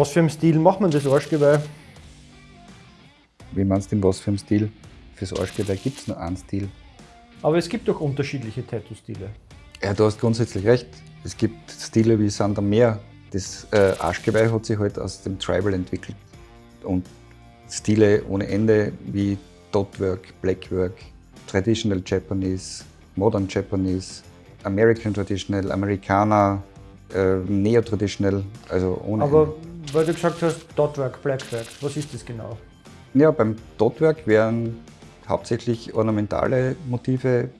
was für einen Stil macht man das Arschgeweih? Wie meinst du, in was für einem Stil? Fürs Arschgeweih gibt es nur einen Stil. Aber es gibt doch unterschiedliche Tattoo-Stile. Ja, du hast grundsätzlich recht. Es gibt Stile wie Sand am Meer. Das äh, Arschgeweih hat sich halt aus dem Tribal entwickelt. Und Stile ohne Ende wie Dotwork, Blackwork, Traditional Japanese, Modern Japanese, American Traditional, Amerikaner, äh, Neo-Traditional, also ohne Aber Ende. Weil du gesagt hast, Dotwork, Blackwork, was ist das genau? Ja, beim Dotwork werden hauptsächlich ornamentale Motive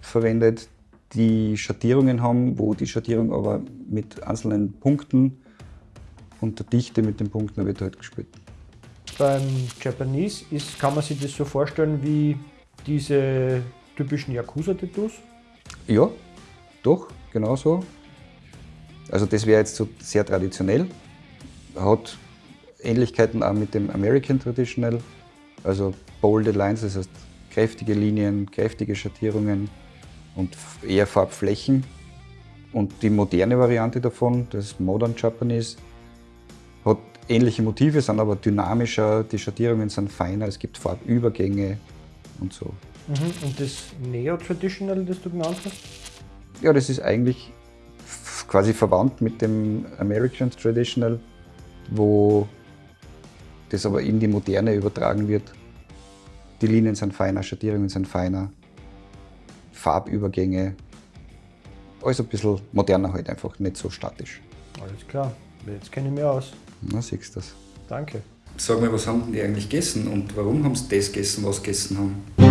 verwendet, die Schattierungen haben, wo die Schattierung aber mit einzelnen Punkten und der Dichte mit den Punkten wird halt gespielt. Beim Japanese ist, kann man sich das so vorstellen wie diese typischen Yakuza-Tattoos? Ja, doch, genau so. Also das wäre jetzt so sehr traditionell, hat Ähnlichkeiten auch mit dem American Traditional, also bolded lines, das heißt kräftige Linien, kräftige Schattierungen und eher Farbflächen. Und die moderne Variante davon, das Modern Japanese, hat ähnliche Motive, sind aber dynamischer, die Schattierungen sind feiner, es gibt Farbübergänge und so. Mhm. Und das Neo-Traditional, das du genannt hast? Ja, das ist eigentlich quasi verwandt mit dem American Traditional, wo das aber in die Moderne übertragen wird. Die Linien sind feiner, Schattierungen sind feiner, Farbübergänge, alles ein bisschen moderner halt einfach, nicht so statisch. Alles klar, jetzt kenne ich mich aus. Na, siehst du das. Danke. Sag mal, was haben die eigentlich gegessen und warum haben sie das gegessen, was sie gegessen haben?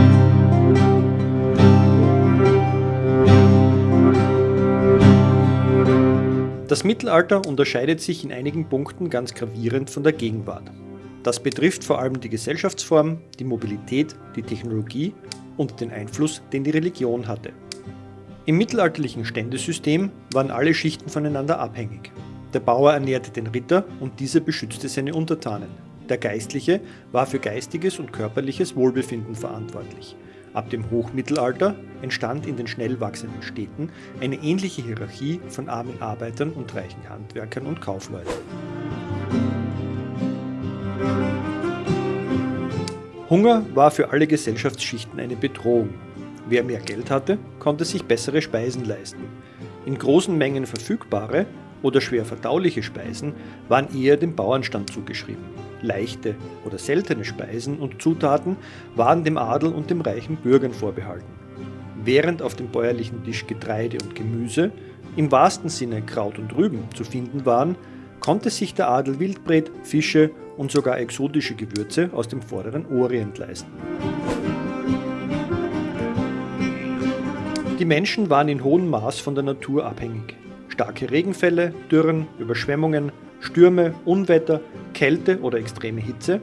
Das Mittelalter unterscheidet sich in einigen Punkten ganz gravierend von der Gegenwart. Das betrifft vor allem die Gesellschaftsform, die Mobilität, die Technologie und den Einfluss, den die Religion hatte. Im mittelalterlichen Ständesystem waren alle Schichten voneinander abhängig. Der Bauer ernährte den Ritter und dieser beschützte seine Untertanen. Der Geistliche war für geistiges und körperliches Wohlbefinden verantwortlich. Ab dem Hochmittelalter entstand in den schnell wachsenden Städten eine ähnliche Hierarchie von armen Arbeitern und reichen Handwerkern und Kaufleuten. Hunger war für alle Gesellschaftsschichten eine Bedrohung. Wer mehr Geld hatte, konnte sich bessere Speisen leisten. In großen Mengen verfügbare oder schwer verdauliche Speisen waren eher dem Bauernstand zugeschrieben. Leichte oder seltene Speisen und Zutaten waren dem Adel und dem reichen Bürgern vorbehalten. Während auf dem bäuerlichen Tisch Getreide und Gemüse, im wahrsten Sinne Kraut und Rüben, zu finden waren, konnte sich der Adel Wildbret, Fische und sogar exotische Gewürze aus dem vorderen Orient leisten. Die Menschen waren in hohem Maß von der Natur abhängig. Starke Regenfälle, Dürren, Überschwemmungen, Stürme, Unwetter, Kälte oder extreme Hitze,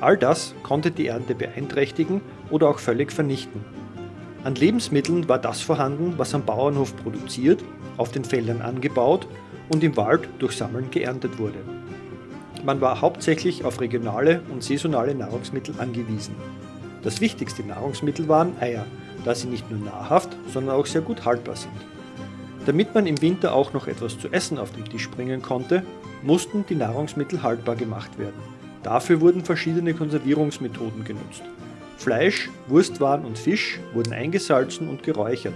all das konnte die Ernte beeinträchtigen oder auch völlig vernichten. An Lebensmitteln war das vorhanden, was am Bauernhof produziert, auf den Feldern angebaut und im Wald durch Sammeln geerntet wurde. Man war hauptsächlich auf regionale und saisonale Nahrungsmittel angewiesen. Das wichtigste Nahrungsmittel waren Eier, da sie nicht nur nahrhaft, sondern auch sehr gut haltbar sind. Damit man im Winter auch noch etwas zu essen auf den Tisch bringen konnte, mussten die Nahrungsmittel haltbar gemacht werden. Dafür wurden verschiedene Konservierungsmethoden genutzt. Fleisch, Wurstwaren und Fisch wurden eingesalzen und geräuchert.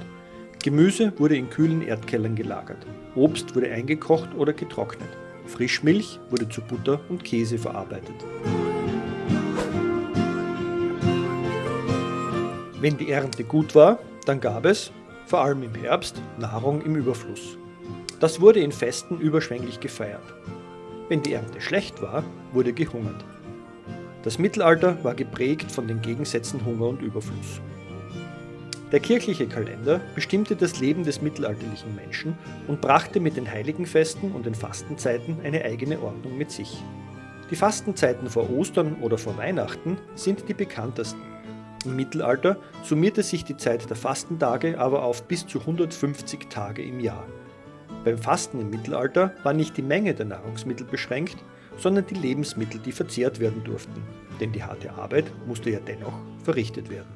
Gemüse wurde in kühlen Erdkellern gelagert. Obst wurde eingekocht oder getrocknet. Frischmilch wurde zu Butter und Käse verarbeitet. Wenn die Ernte gut war, dann gab es, vor allem im Herbst, Nahrung im Überfluss. Das wurde in Festen überschwänglich gefeiert. Wenn die Ernte schlecht war, wurde gehungert. Das Mittelalter war geprägt von den Gegensätzen Hunger und Überfluss. Der kirchliche Kalender bestimmte das Leben des mittelalterlichen Menschen und brachte mit den Heiligenfesten und den Fastenzeiten eine eigene Ordnung mit sich. Die Fastenzeiten vor Ostern oder vor Weihnachten sind die bekanntesten. Im Mittelalter summierte sich die Zeit der Fastentage aber auf bis zu 150 Tage im Jahr. Beim Fasten im Mittelalter war nicht die Menge der Nahrungsmittel beschränkt, sondern die Lebensmittel, die verzehrt werden durften, denn die harte Arbeit musste ja dennoch verrichtet werden.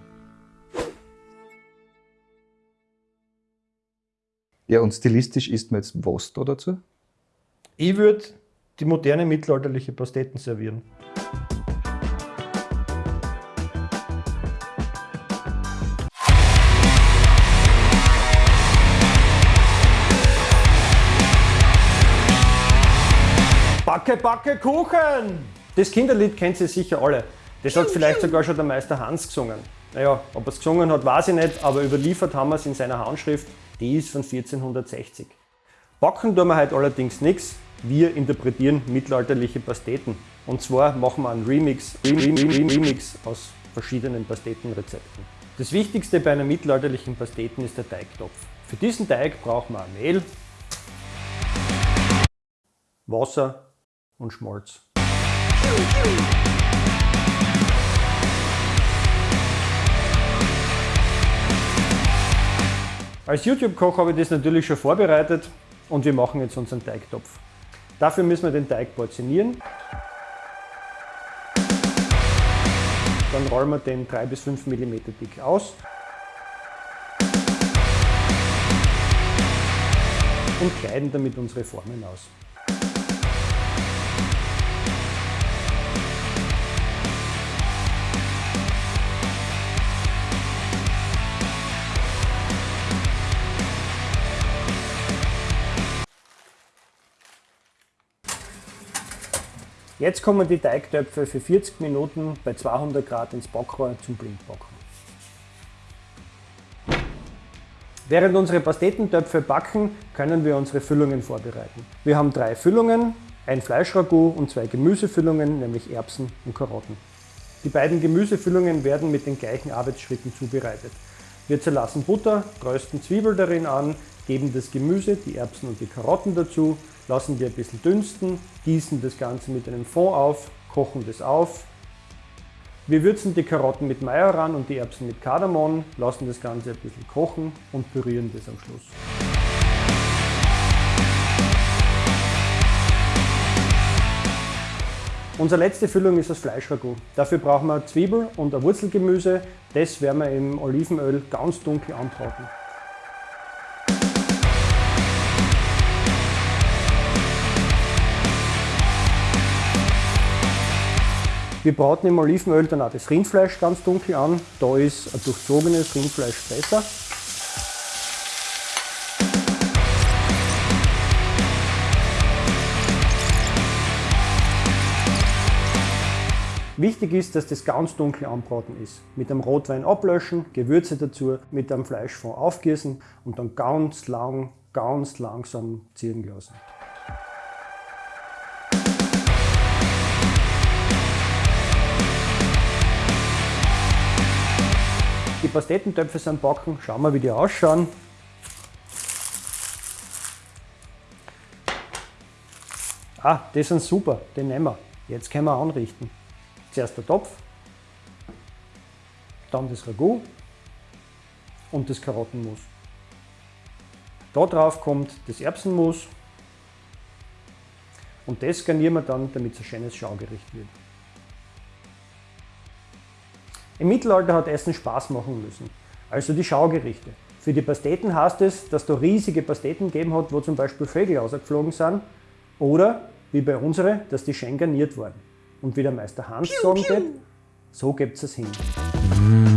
Ja, und stilistisch isst man jetzt was da dazu? Ich würde die moderne mittelalterliche Pasteten servieren. Backe, Backe, Kuchen! Das Kinderlied kennt ihr sicher alle. Das hat vielleicht sogar schon der Meister Hans gesungen. Naja, ob er es gesungen hat, weiß ich nicht, aber überliefert haben wir es in seiner Handschrift, die ist von 1460. Backen tun wir heute allerdings nichts, wir interpretieren mittelalterliche Pasteten. Und zwar machen wir einen Remix, Remix aus verschiedenen Pastetenrezepten. Das Wichtigste bei einer mittelalterlichen Pasteten ist der Teigtopf. Für diesen Teig brauchen wir Mehl, Wasser und Schmalz. Als YouTube-Koch habe ich das natürlich schon vorbereitet und wir machen jetzt unseren Teigtopf. Dafür müssen wir den Teig portionieren. Dann rollen wir den 3 bis 5 mm dick aus. Und kleiden damit unsere Formen aus. Jetzt kommen die Teigtöpfe für 40 Minuten bei 200 Grad ins Backrohr zum Blindbacken. Während unsere Pastetentöpfe backen, können wir unsere Füllungen vorbereiten. Wir haben drei Füllungen, ein Fleischragout und zwei Gemüsefüllungen, nämlich Erbsen und Karotten. Die beiden Gemüsefüllungen werden mit den gleichen Arbeitsschritten zubereitet. Wir zerlassen Butter, rösten Zwiebel darin an, geben das Gemüse, die Erbsen und die Karotten dazu, lassen die ein bisschen dünsten, gießen das Ganze mit einem Fond auf, kochen das auf. Wir würzen die Karotten mit Majoran und die Erbsen mit Kardamom, lassen das Ganze ein bisschen kochen und pürieren das am Schluss. Unsere letzte Füllung ist das Fleischragout. Dafür brauchen wir Zwiebel und ein Wurzelgemüse. Das werden wir im Olivenöl ganz dunkel anbraten. Wir braten im Olivenöl dann auch das Rindfleisch ganz dunkel an. Da ist ein durchzogenes Rindfleisch besser. Wichtig ist, dass das ganz dunkel anbraten ist. Mit dem Rotwein ablöschen, Gewürze dazu, mit dem Fleischfond aufgießen und dann ganz lang, ganz langsam ziehen lassen. Pastetentöpfe sind backen. Schauen wir, wie die ausschauen. Ah, die sind super, den nehmen wir. Jetzt können wir anrichten. Zuerst der Topf, dann das Ragout und das Karottenmus. Da drauf kommt das Erbsenmus und das garnieren wir dann, damit es ein schönes Schaugericht wird. Im Mittelalter hat Essen Spaß machen müssen, also die Schaugerichte. Für die Pasteten heißt es, dass da riesige Pasteten gegeben hat, wo zum Beispiel Vögel ausgeflogen sind, oder, wie bei unsere, dass die schön garniert wurden. Und wie der Meister Hans sagen wird, so gibt es hin. Mm.